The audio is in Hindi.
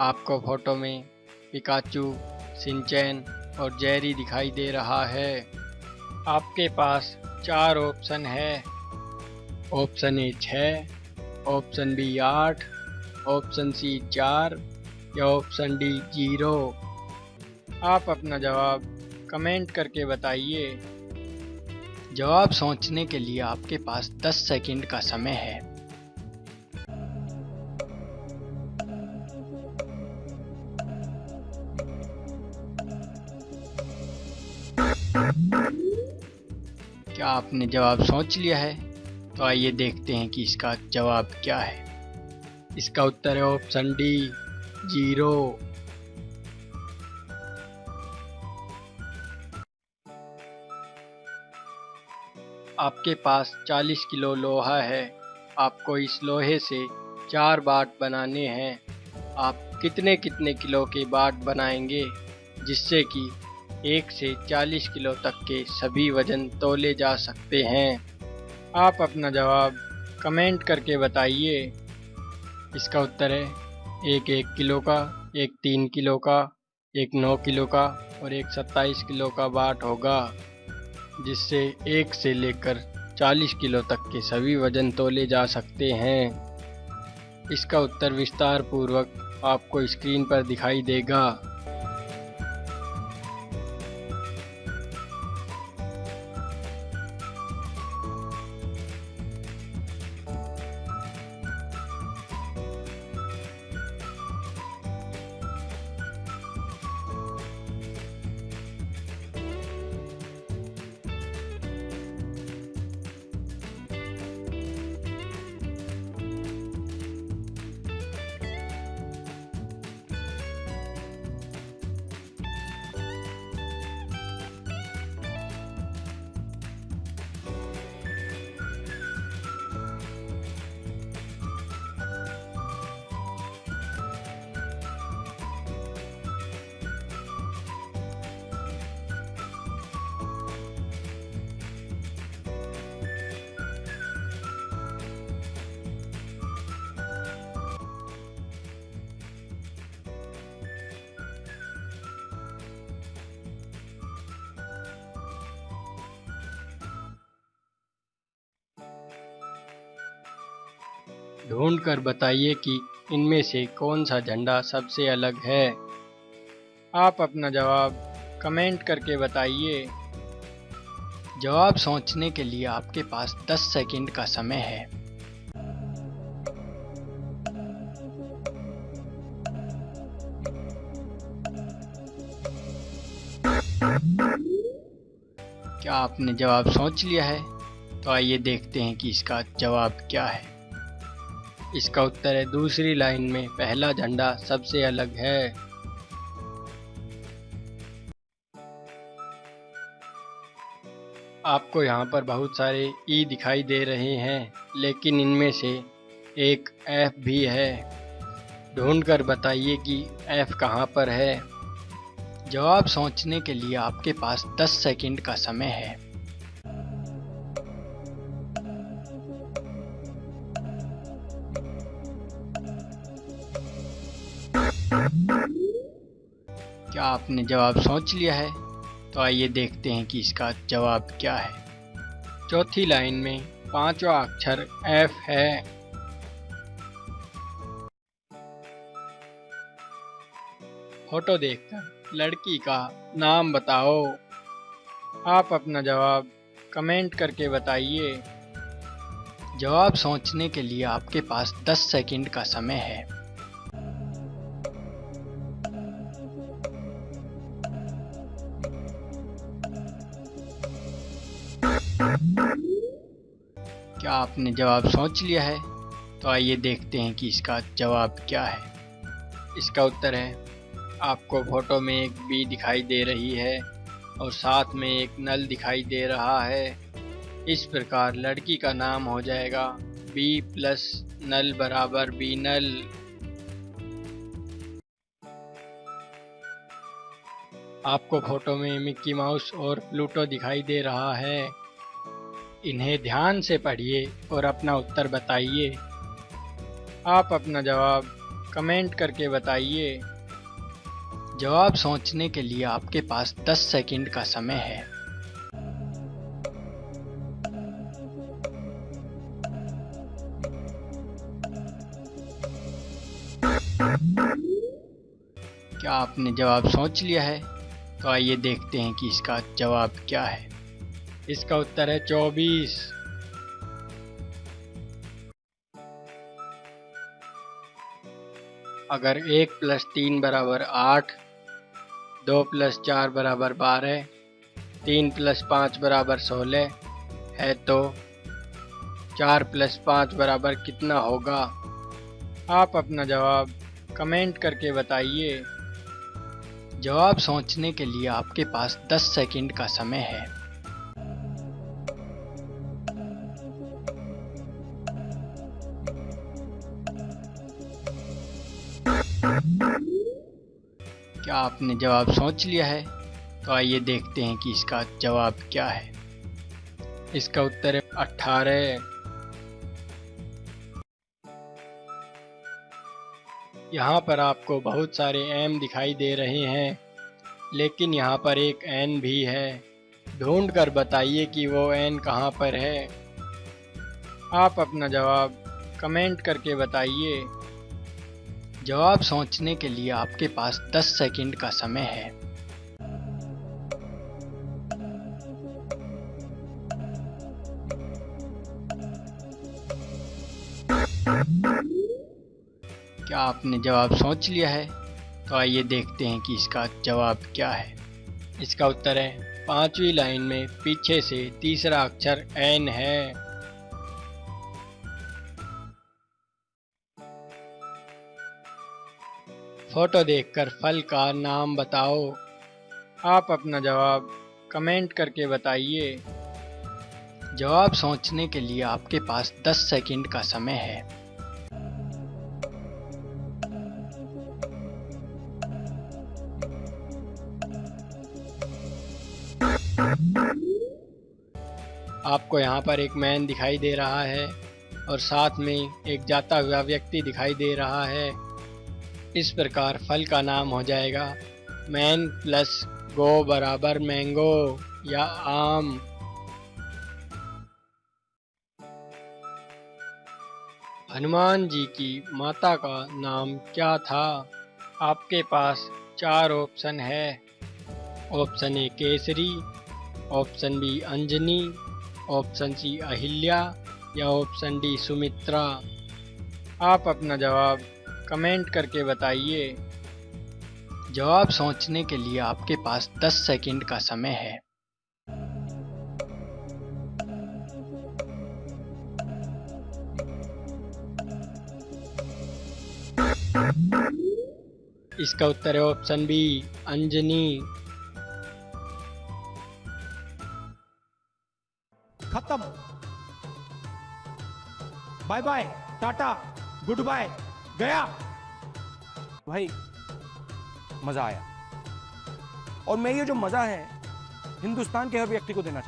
आपको फ़ोटो में पिकाचू, सिंचैन और जेरी दिखाई दे रहा है। आपके पास चार ऑप्शन है। ऑप्शन ए छः ऑप्शन बी आठ, ऑप्शन सी चार या ऑप्शन डी ज़ीरो। आप अपना जवाब कमेंट करके बताइए। जवाब सोचने के लिए आपके पास 10 सेकंड का समय है। क्या आपने जवाब सोच लिया है? तो आइए देखते हैं कि इसका जवाब क्या है। इसका उत्तर है ऑप्शन डी, ज़ीरो। आपके पास 40 किलो लोहा है। आपको इस लोहे से चार बाट बनाने हैं। आप कितने कितने किलो के बाट बनाएँगे, जिससे कि एक से 40 किलो तक के सभी वज़न तोले जा सकते हैं। आप अपना जवाब कमेंट करके बताइए। इसका उत्तर है, एक एक किलो का, एक तीन किलो का, एक नौ किलो का और एक सत्ताईस किलो का बाट होगा, जिससे एक से लेकर 40 किलो तक के सभी वज़न तोले जा सकते हैं। इसका उत्तर विस्तार पूर्वक आपको स्क्रीन पर दिखाई देगा। ढूंढ कर बताइए कि इनमें से कौन सा झंडा सबसे अलग है। आप अपना जवाब कमेंट करके बताइए। जवाब सोचने के लिए आपके पास 10 सेकंड का समय है। क्या आपने जवाब सोच लिया है? तो आइए देखते हैं कि इसका जवाब क्या है। इसका उत्तर है, दूसरी लाइन में, पहला झंडा सबसे अलग है। आपको यहाँ पर बहुत सारे ई दिखाई दे रहे हैं, लेकिन इनमें से एक एफ़ भी है। ढूंढ कर बताइए कि एफ़ कहाँ पर है। जवाब सोचने के लिए आपके पास 10 सेकंड का समय है। आपने जवाब सोच लिया है तो आइए देखते हैं कि इसका जवाब क्या है। चौथी लाइन में पांचवा अक्षर एफ़ है। फ़ोटो देखकर लड़की का नाम बताओ। आप अपना जवाब कमेंट करके बताइए। जवाब सोचने के लिए आपके पास 10 सेकंड का समय है। क्या आपने जवाब सोच लिया है तो आइए देखते हैं कि इसका जवाब क्या है। इसका उत्तर है, आपको फ़ोटो में एक बी दिखाई दे रही है और साथ में एक नल दिखाई दे रहा है। इस प्रकार लड़की का नाम हो जाएगा बी प्लस नल बराबर बी नल। आपको फ़ोटो में मिक्की माउस और प्लूटो दिखाई दे रहा है। इन्हें ध्यान से पढ़िए और अपना उत्तर बताइए। आप अपना जवाब कमेंट करके बताइए। जवाब सोचने के लिए आपके पास 10 सेकंड का समय है। क्या आपने जवाब सोच लिया है? तो आइए देखते हैं कि इसका जवाब क्या है। इसका उत्तर है चौबीस। अगर एक प्लस तीन बराबर आठ, दो प्लस चार बराबर बारह, तीन प्लस पाँच बराबर सोलह है तो चार प्लस पाँच बराबर कितना होगा? आप अपना जवाब कमेंट करके बताइए। जवाब सोचने के लिए आपके पास 10 सेकंड का समय है। आपने जवाब सोच लिया है तो आइए देखते हैं कि इसका जवाब क्या है। इसका उत्तर है अठारह। यहाँ पर आपको बहुत सारे एम दिखाई दे रहे हैं, लेकिन यहाँ पर एक एन भी है। ढूंढ कर बताइए कि वो एन कहाँ पर है। आप अपना जवाब कमेंट करके बताइए। जवाब सोचने के लिए आपके पास 10 सेकंड का समय है। क्या आपने जवाब सोच लिया है? तो आइए देखते हैं कि इसका जवाब क्या है। इसका उत्तर है, पांचवी लाइन में पीछे से तीसरा अक्षर एन है। फ़ोटो देखकर फल का नाम बताओ। आप अपना जवाब कमेंट करके बताइए। जवाब सोचने के लिए आपके पास 10 सेकंड का समय है। आपको यहाँ पर एक मैन दिखाई दे रहा है और साथ में एक जाता हुआ व्यक्ति दिखाई दे रहा है। इस प्रकार फल का नाम हो जाएगा। मैन प्लस गो बराबर मैंगो या आम। हनुमान जी की माता का नाम क्या था? आपके पास चार ऑप्शन है। Option A Kesari, option B Anjani, option C Ahilya या ऑप्शन डी सुमित्रा। आप अपना जवाब कमेंट करके बताइए। जवाब सोचने के लिए आपके पास 10 सेकंड का समय है। इसका उत्तर है ऑप्शन बी, अंजनी। खत्म। Bye bye, Tata, good bye, गया। भाई, मज़ा आया। और मैं ये जो मज़ा है, हिंदुस्तान के हर व्यक्ति को देना चाहता